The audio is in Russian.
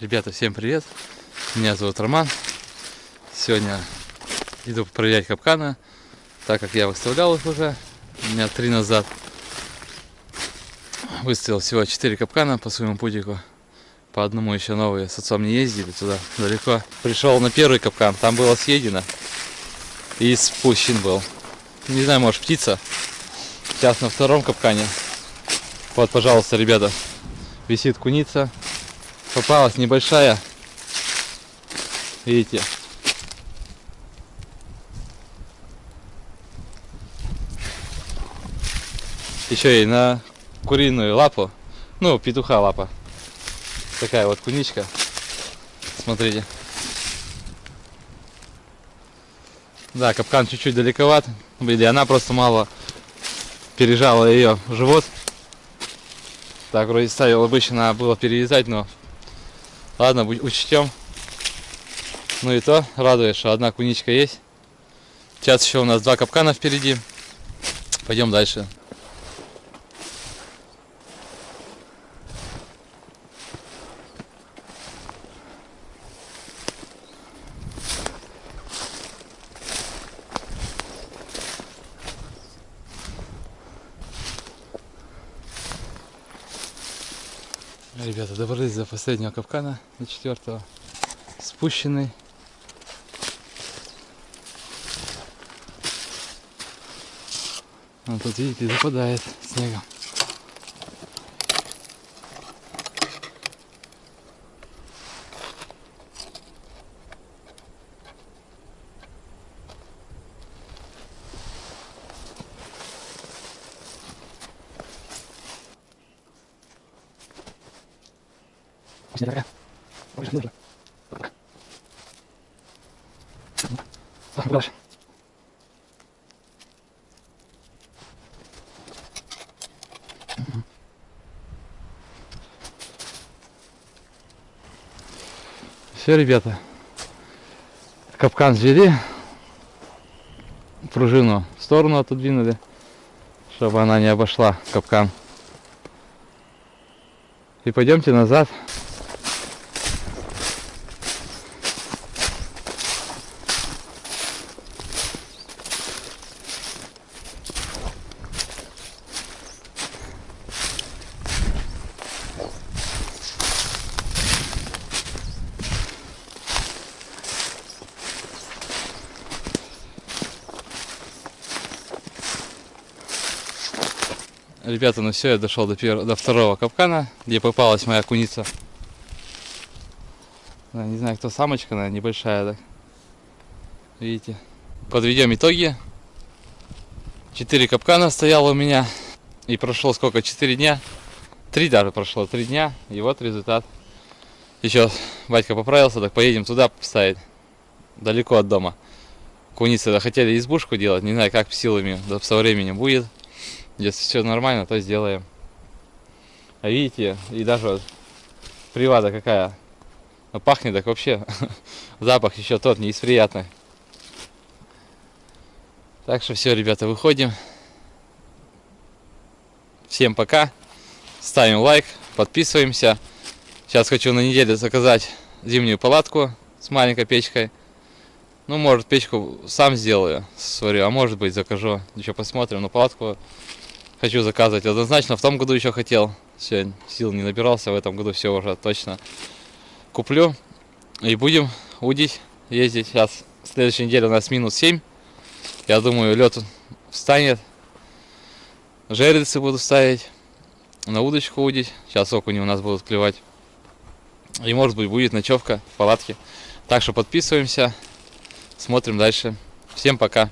Ребята, всем привет! Меня зовут Роман. Сегодня иду проверять капканы, так как я выставлял их уже. У меня три назад. Выставил всего 4 капкана по своему путику. По одному еще новые. С отцом не ездили туда далеко. Пришел на первый капкан, там было съедено. И спущен был. Не знаю, может птица. Сейчас на втором капкане. Вот, пожалуйста, ребята. Висит куница попалась небольшая. Видите? Еще и на куриную лапу. Ну, петуха лапа. Такая вот куничка. Смотрите. Да, капкан чуть-чуть далековат. Или она просто мало пережала ее живот. Так, вроде ставил обычно надо было перерезать, но Ладно, учтем. Ну и то радует, что одна куничка есть. Сейчас еще у нас два капкана впереди. Пойдем дальше. Ребята, добрались до последнего капкана, до четвертого. Спущенный. Вот тут, видите, западает снегом. Proszę. Все, ребята. Капкан взвели. Пружину в сторону отодвинули, чтобы она не обошла капкан. И пойдемте назад. Ребята, ну все, я дошел до, первого, до второго капкана, где попалась моя куница. Не знаю, кто самочка, наверное, небольшая, так. Видите. Подведем итоги. Четыре капкана стояло у меня. И прошло сколько? Четыре дня. Три даже прошло, три дня. И вот результат. Еще батька поправился, так поедем туда поставить. Далеко от дома. Куницы хотели избушку делать, не знаю, как силами, да, со временем будет. Если все нормально, то сделаем. А видите, и даже привада какая. Ну, пахнет так вообще. Запах еще тот не из приятных. Так что все, ребята, выходим. Всем пока. Ставим лайк, подписываемся. Сейчас хочу на неделю заказать зимнюю палатку с маленькой печкой. Ну, может, печку сам сделаю, сварю, а может быть, закажу. Еще посмотрим. Но палатку хочу заказывать. Однозначно в том году еще хотел. Все, сил не набирался, в этом году все уже точно куплю. И будем удить, ездить. Сейчас, следующей неделе у нас минус 7. Я думаю, лед встанет. Жерлицы буду ставить. На удочку удить. Сейчас окуни у нас будут клевать. И может быть будет ночевка в палатке. Так что подписываемся. Смотрим дальше. Всем пока.